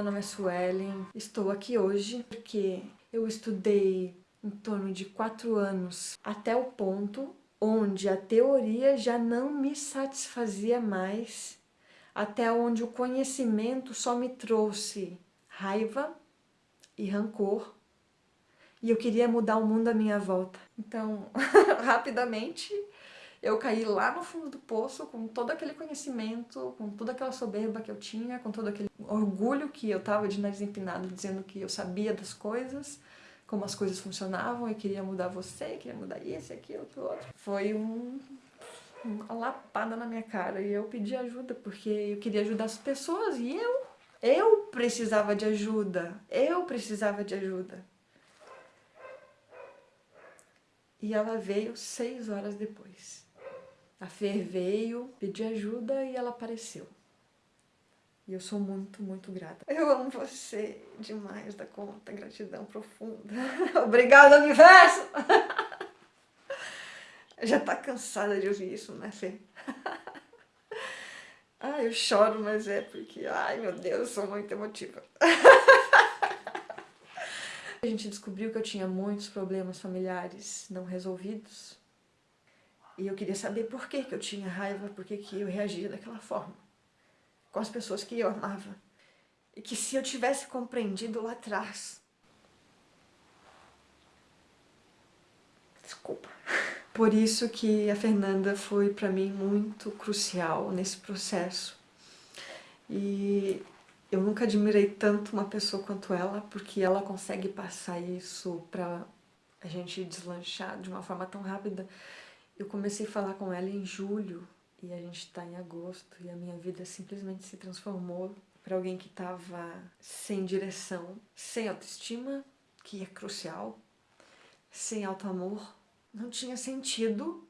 meu nome é Suelen. Estou aqui hoje porque eu estudei em torno de quatro anos até o ponto onde a teoria já não me satisfazia mais, até onde o conhecimento só me trouxe raiva e rancor, e eu queria mudar o mundo à minha volta. Então, rapidamente, eu caí lá no fundo do poço com todo aquele conhecimento, com toda aquela soberba que eu tinha, com todo aquele orgulho que eu tava de nariz empinado dizendo que eu sabia das coisas, como as coisas funcionavam, eu queria mudar você, queria mudar isso, aquilo, aquilo outro. Foi um, uma lapada na minha cara e eu pedi ajuda porque eu queria ajudar as pessoas e eu, eu precisava de ajuda, eu precisava de ajuda. E ela veio seis horas depois. A Fer veio, pedi ajuda e ela apareceu. E eu sou muito, muito grata. Eu amo você demais da conta, gratidão profunda. Obrigada, universo! Já tá cansada de ouvir isso, né, Fê? Ai, eu choro, mas é porque, ai meu Deus, eu sou muito emotiva. A gente descobriu que eu tinha muitos problemas familiares não resolvidos e eu queria saber por que, que eu tinha raiva, por que, que eu reagia daquela forma com as pessoas que eu amava. E que se eu tivesse compreendido lá atrás... Desculpa. Por isso que a Fernanda foi para mim muito crucial nesse processo. E eu nunca admirei tanto uma pessoa quanto ela, porque ela consegue passar isso para a gente deslanchar de uma forma tão rápida eu comecei a falar com ela em julho e a gente está em agosto e a minha vida simplesmente se transformou para alguém que estava sem direção, sem autoestima, que é crucial, sem auto-amor. Não tinha sentido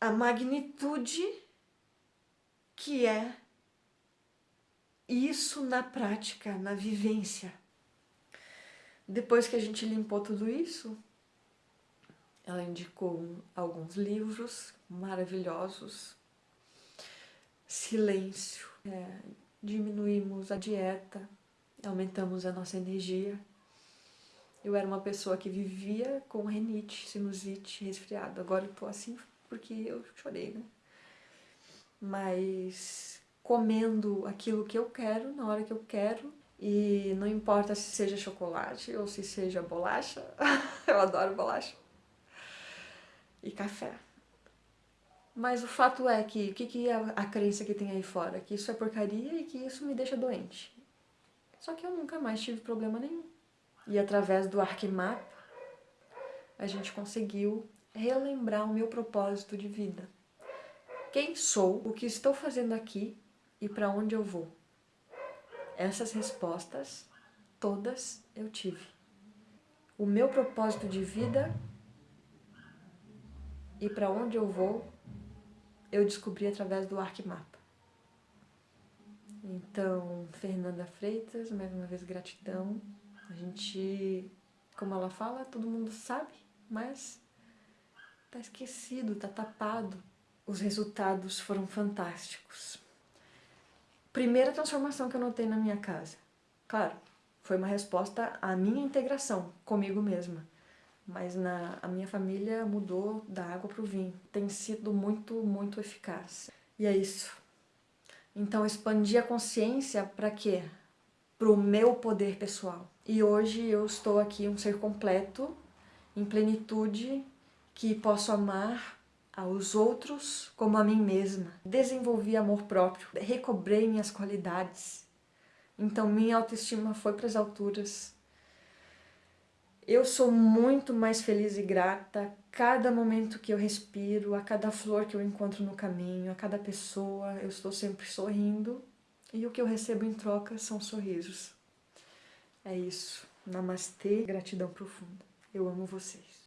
a magnitude que é isso na prática, na vivência. Depois que a gente limpou tudo isso, ela indicou alguns livros maravilhosos. Silêncio. É, diminuímos a dieta, aumentamos a nossa energia. Eu era uma pessoa que vivia com renite, sinusite, resfriado. Agora eu tô assim porque eu chorei, né? Mas comendo aquilo que eu quero, na hora que eu quero, e não importa se seja chocolate ou se seja bolacha, eu adoro bolacha e café. Mas o fato é que, o que, que é a crença que tem aí fora? Que isso é porcaria e que isso me deixa doente. Só que eu nunca mais tive problema nenhum. E através do Arquimap, a gente conseguiu relembrar o meu propósito de vida. Quem sou, o que estou fazendo aqui e para onde eu vou. Essas respostas, todas eu tive. O meu propósito de vida e para onde eu vou, eu descobri através do Arquimapa. Então, Fernanda Freitas, mais uma vez gratidão. A gente, como ela fala, todo mundo sabe, mas tá esquecido, tá tapado. Os resultados foram fantásticos. Primeira transformação que eu notei na minha casa. Claro, foi uma resposta à minha integração comigo mesma mas na, a minha família mudou da água para o vinho. Tem sido muito, muito eficaz. E é isso. Então, expandir a consciência para quê? Para o meu poder pessoal. E hoje eu estou aqui um ser completo, em plenitude, que posso amar aos outros como a mim mesma. Desenvolvi amor próprio, recobrei minhas qualidades. Então minha autoestima foi para as alturas, eu sou muito mais feliz e grata a cada momento que eu respiro, a cada flor que eu encontro no caminho, a cada pessoa, eu estou sempre sorrindo e o que eu recebo em troca são sorrisos. É isso. Namastê, gratidão profunda. Eu amo vocês.